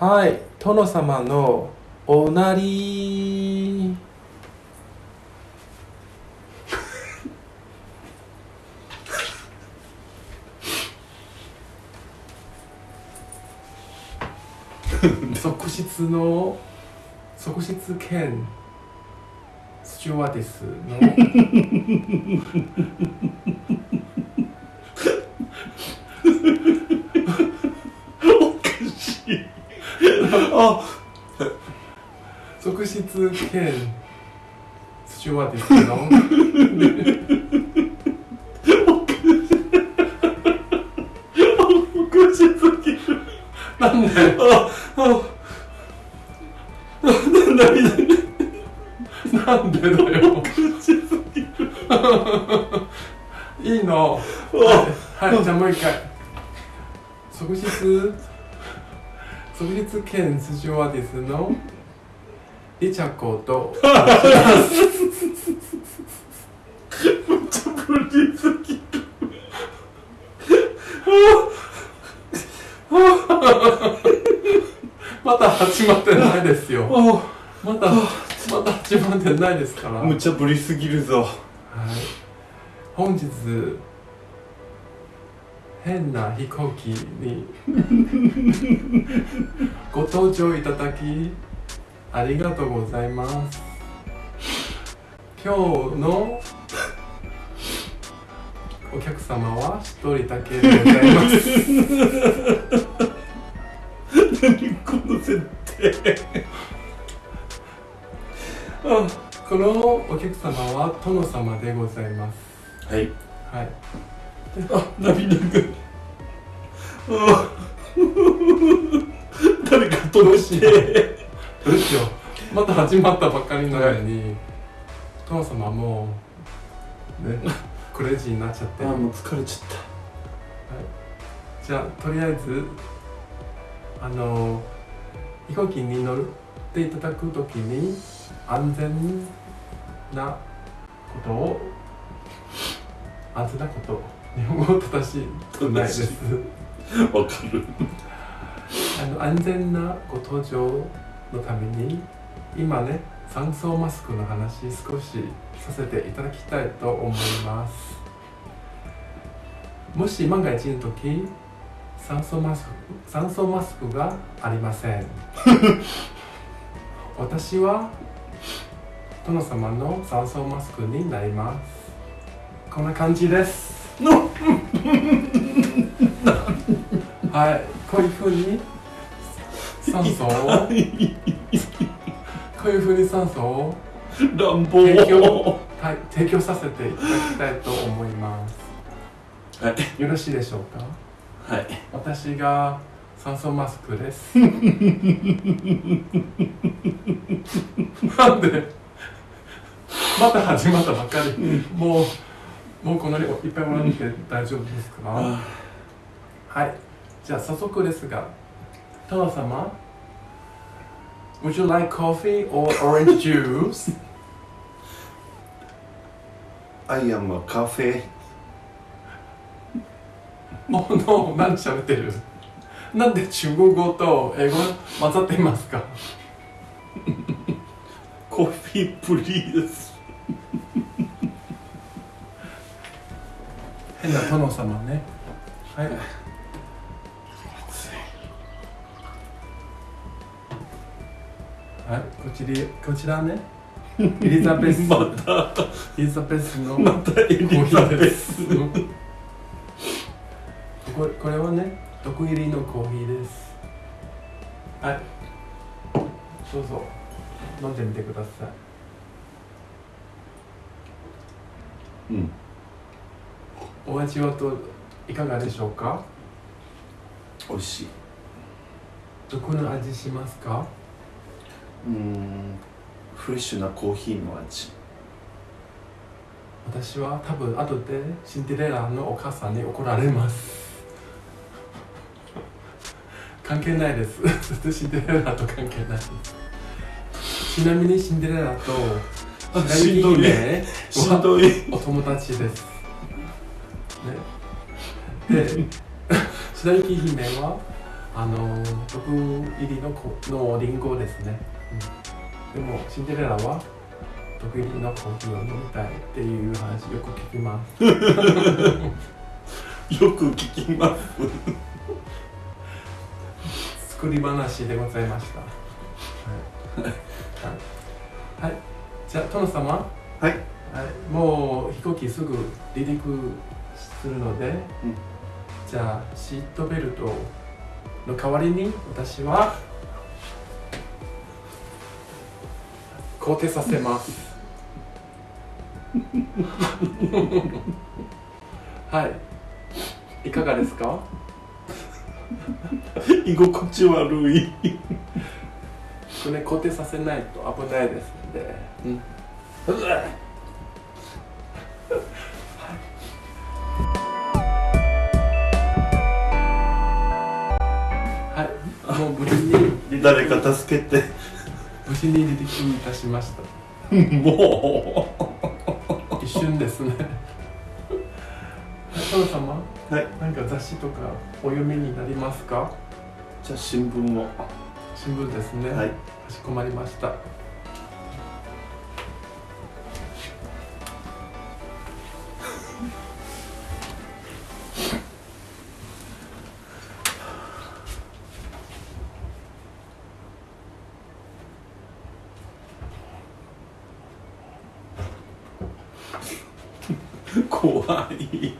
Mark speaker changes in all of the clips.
Speaker 1: はい殿様のおなり。側室の側室兼スチュワーデスの。
Speaker 2: あ
Speaker 1: 側室兼スチュワーデスの
Speaker 2: おかしすぎる
Speaker 1: なんで
Speaker 2: ああ涙
Speaker 1: なんでだよ
Speaker 2: おかしすぎる
Speaker 1: いいの
Speaker 2: あ
Speaker 1: はいじゃあもう一回側室側室兼スチュワーデスのリチャコと。
Speaker 2: ちょぶりすぎる。
Speaker 1: まだ始まってないですよ。
Speaker 2: あ
Speaker 1: まだまだ始まってないですから。
Speaker 2: 無茶ぶりすぎるぞ。
Speaker 1: はい、本日変な飛行機にご搭乗いただきありがとうございます。今日のお客様は一人だけでございます。
Speaker 2: 何この設定。あ
Speaker 1: このお客様は殿様でございます。
Speaker 2: はい。
Speaker 1: はい
Speaker 2: あ涙があ誰か届して。
Speaker 1: どうしよう。また始まったばっかりなのに、殿様もうね クレイジーになっちゃって。
Speaker 2: あもう疲れちゃっ
Speaker 1: じゃあとりあえずあの飛行機に乗っていただくときに安全なことを安全なこと日本語正しくないです。
Speaker 2: わかる。
Speaker 1: あの安全なご搭乗のために今ね酸素マスクの話少しさせていただきたいと思います。もし万が一の時酸素マスク酸素マスクがありません。私は殿様の酸素マスクになります。こんな感じです。はい。こういうふうに酸素をこういうふうに酸素を
Speaker 2: 乱暴
Speaker 1: 提供はい提供させていただきたいと思います。
Speaker 2: はい
Speaker 1: よろしいでしょうか？
Speaker 2: はい
Speaker 1: 私が酸素マスクです。なんでまた始まったばっかり。もうもうこんなにいっぱいもらって大丈夫ですか？
Speaker 2: あ
Speaker 1: はい。じゃあ早速ですが殿様 Would you like coffee or orange juice?
Speaker 2: I am a cafe.
Speaker 1: おの何喋ってる？なんで中国語と英語混ざっていますか？
Speaker 2: コーヒープリーズ
Speaker 1: 変な殿様ね。はい。はいこちらこちらね。エリザベス。
Speaker 2: また。
Speaker 1: エリザベスの
Speaker 2: またエリザベス。
Speaker 1: これこれはね毒入りのコーヒーです。はい。どうぞ。飲んでみてください。
Speaker 2: うん
Speaker 1: お味はといかがでしょうか？
Speaker 2: 美味しい。
Speaker 1: どこの味しますか？
Speaker 2: うーんフレッシュなコーヒーの味。
Speaker 1: 私は多分後でシンデレラのお母さんに怒られます。関係ないです。シンデレラと関係ないちなみにシンデレラと
Speaker 2: あ
Speaker 1: 白雪姫お友達です。ねで白雪姫はあの毒入りのこのリンゴですね、うん、でもシンデレラは毒入りのコーヒーを飲みたいっていう話よく聞きます。
Speaker 2: よく聞きます。
Speaker 1: 作り話でございました。はい、はい。はい、じゃあ殿様
Speaker 2: はい。
Speaker 1: はい、もう飛行機すぐ離陸するので、
Speaker 2: うん
Speaker 1: じゃあシートベルトの代わりに私は肯定させます。はい。いかがですか？
Speaker 2: 居心地悪い。
Speaker 1: これ肯定させないと危ないですので、うんもう無事に
Speaker 2: 誰か助けて。
Speaker 1: 無事に離陸いたしました。
Speaker 2: も
Speaker 1: 一瞬ですね。殿様。
Speaker 2: うはい。
Speaker 1: 何か雑誌とかお読みになりますか？
Speaker 2: じゃあ新聞を。
Speaker 1: 新聞ですね。
Speaker 2: はい。
Speaker 1: かしこまりました
Speaker 2: 怖い。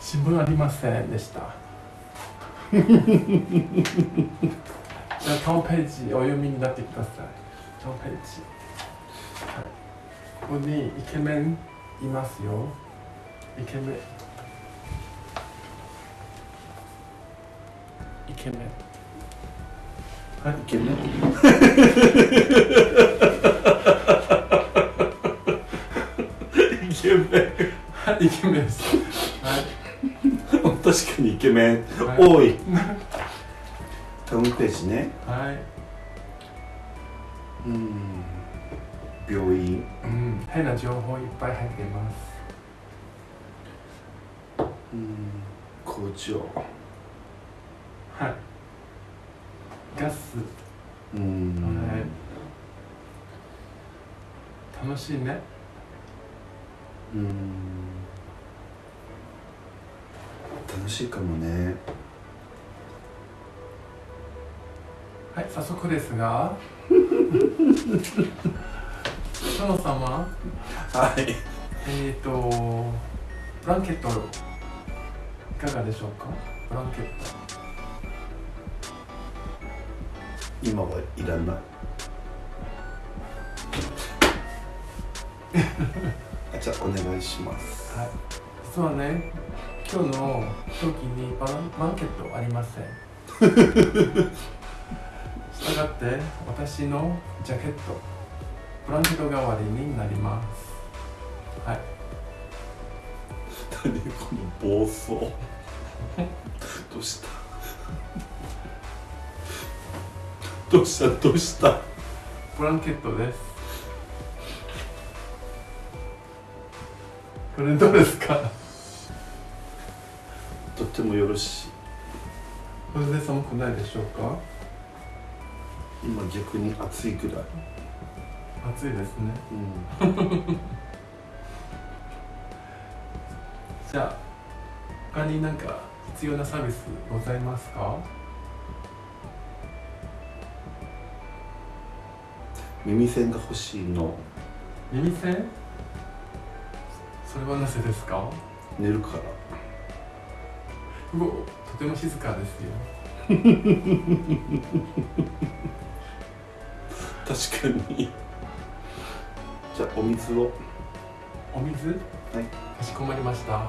Speaker 1: 新聞ありませんでした。じゃあトンページお読みになってください。トンページ、はい、ここにイケメンいますよ。イケメンイケメン。はい
Speaker 2: イケメン。イケメン。
Speaker 1: はいイケメンです。はい。
Speaker 2: 確かにイケメン。
Speaker 1: はい。
Speaker 2: 多い。ホームページね。
Speaker 1: はい。
Speaker 2: うん。病院。
Speaker 1: うん、変な情報いっぱい入っています
Speaker 2: うん工場
Speaker 1: はい。ガス、
Speaker 2: うん。
Speaker 1: はい。楽しいね。
Speaker 2: うん。楽しいかもね。
Speaker 1: はい早速ですが。殿様
Speaker 2: は？い。
Speaker 1: えっ、ー、とブランケットいかがでしょうか？ブランケット
Speaker 2: 今はいらない。あじゃあお願いします。
Speaker 1: はい。実はね今日の飛行機にブランブランケットありません。したがって私のジャケットブランケット代わりになります。はい。
Speaker 2: 何この暴走。どうした？どうしたどうした？
Speaker 1: ブランケットです。これどうですか？
Speaker 2: とってもよろしい。
Speaker 1: これで寒くないでしょうか？
Speaker 2: 今逆に暑いぐらい。
Speaker 1: 暑いですね。
Speaker 2: うん。
Speaker 1: じゃあ他に何か必要なサービスございますか？
Speaker 2: 耳栓が欲しいの。
Speaker 1: 耳栓？それはなぜですか？
Speaker 2: 寝るから。
Speaker 1: うおとても静かですよ。
Speaker 2: 確かに。じゃあお水を。
Speaker 1: お水？はい。かしこまりました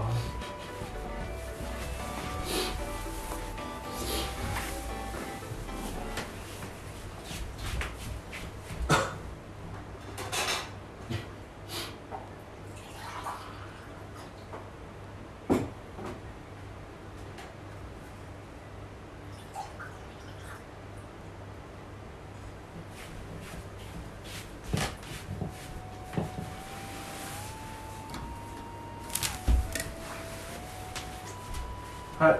Speaker 1: はい。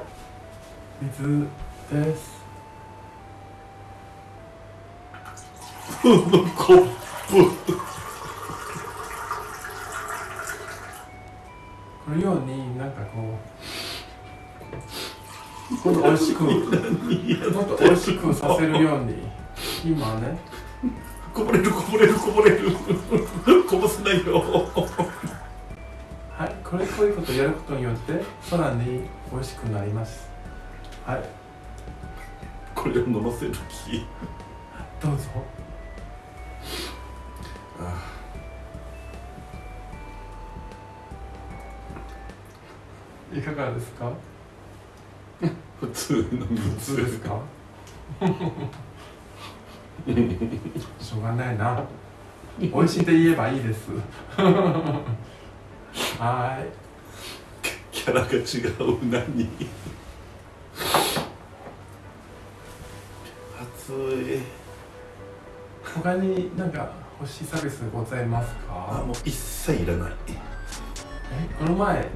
Speaker 1: 水です？
Speaker 2: このコップ
Speaker 1: このようになんかこうもっと美味しくもっと美味しくさせるように今ね。
Speaker 2: こぼれるこぼれるこぼれるこぼせないよ。
Speaker 1: はいこれこういうことをやることによってさらに美味しくなります。はい。
Speaker 2: これを飲ませる気？
Speaker 1: どうぞ。
Speaker 2: あ。
Speaker 1: いかがですか？
Speaker 2: 普通の
Speaker 1: 普通。ですか？しょうがないな。美味しいって言えばいいです。はーい
Speaker 2: キャラが違う。何？熱い。
Speaker 1: 他になんか欲しいサービスございますか？
Speaker 2: あもう一切いらない。
Speaker 1: え？この前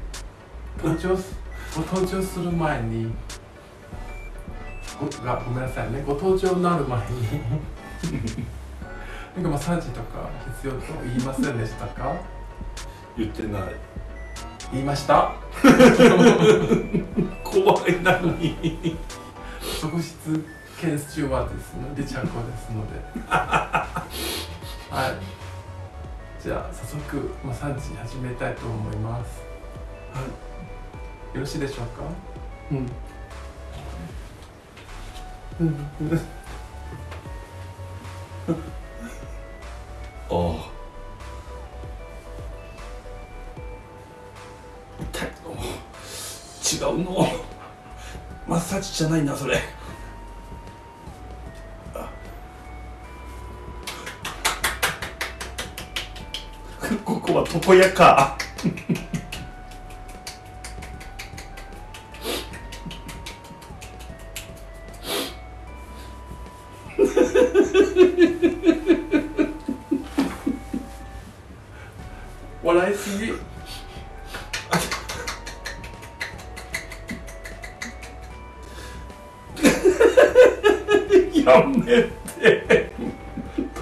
Speaker 1: 登場すご登場する前にごがごめんなさいね。ご登場になる前に なんかマッサージとか必要と言いませんでしたか？
Speaker 2: 言ってない
Speaker 1: 言いました？
Speaker 2: 怖いなのに。
Speaker 1: 側室研修はですねでちゃんこですので。はい。じゃあ早速マッサージ始めたいと思います。はい。よろしいでしょうか？
Speaker 2: うん。ああ違うの。マッサージじゃないなそれ。ここは床屋か。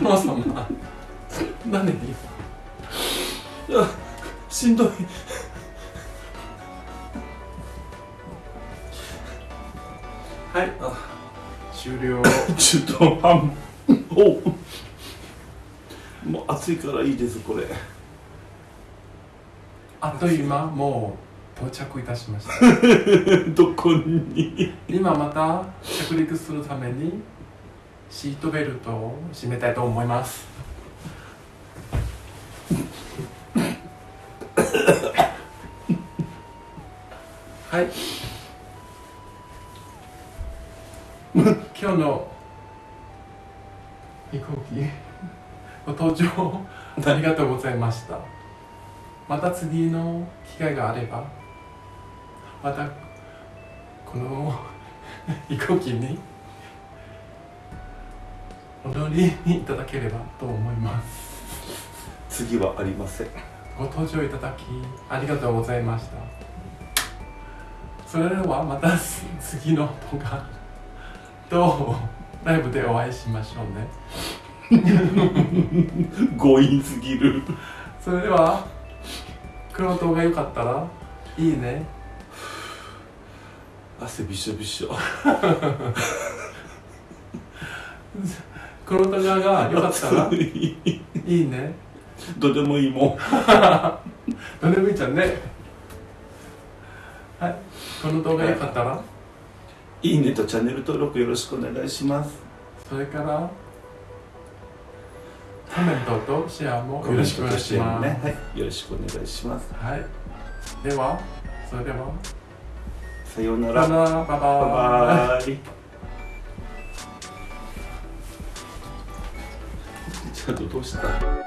Speaker 1: 殿様何に
Speaker 2: あしんどい。
Speaker 1: はい。
Speaker 2: あ
Speaker 1: 終了。
Speaker 2: 中途半おもう暑いからいいですこれ
Speaker 1: あっという間もう到着いたしました
Speaker 2: どこに
Speaker 1: 今また着陸するためにシートベルトを締めたいと思います。はい。今日の飛行機ご搭乗ありがとうございました。また次の機会があればまたこの飛行機に踊りにいただければと思います。
Speaker 2: 次はありません。
Speaker 1: ご登場いただきありがとうございました。それではまた次の動画とライブでお会いしましょうね。
Speaker 2: 強引すぎる。
Speaker 1: それではこの動画良かったらいいね。
Speaker 2: 汗びしょびしょ
Speaker 1: この動画が良かったら？
Speaker 2: 暑 い
Speaker 1: いいね。
Speaker 2: どうでもいいもん。
Speaker 1: どれでもいいじゃんね。はい。この動画良かったら？
Speaker 2: いいねとチャンネル登録よろしくお願いします。
Speaker 1: それからコメントとシェアもよろしくお願いします、
Speaker 2: ね。はい。よろしくお願いします。
Speaker 1: はい。ではそれでは。
Speaker 2: さようなら。
Speaker 1: バイバイ
Speaker 2: ちゃんと通した。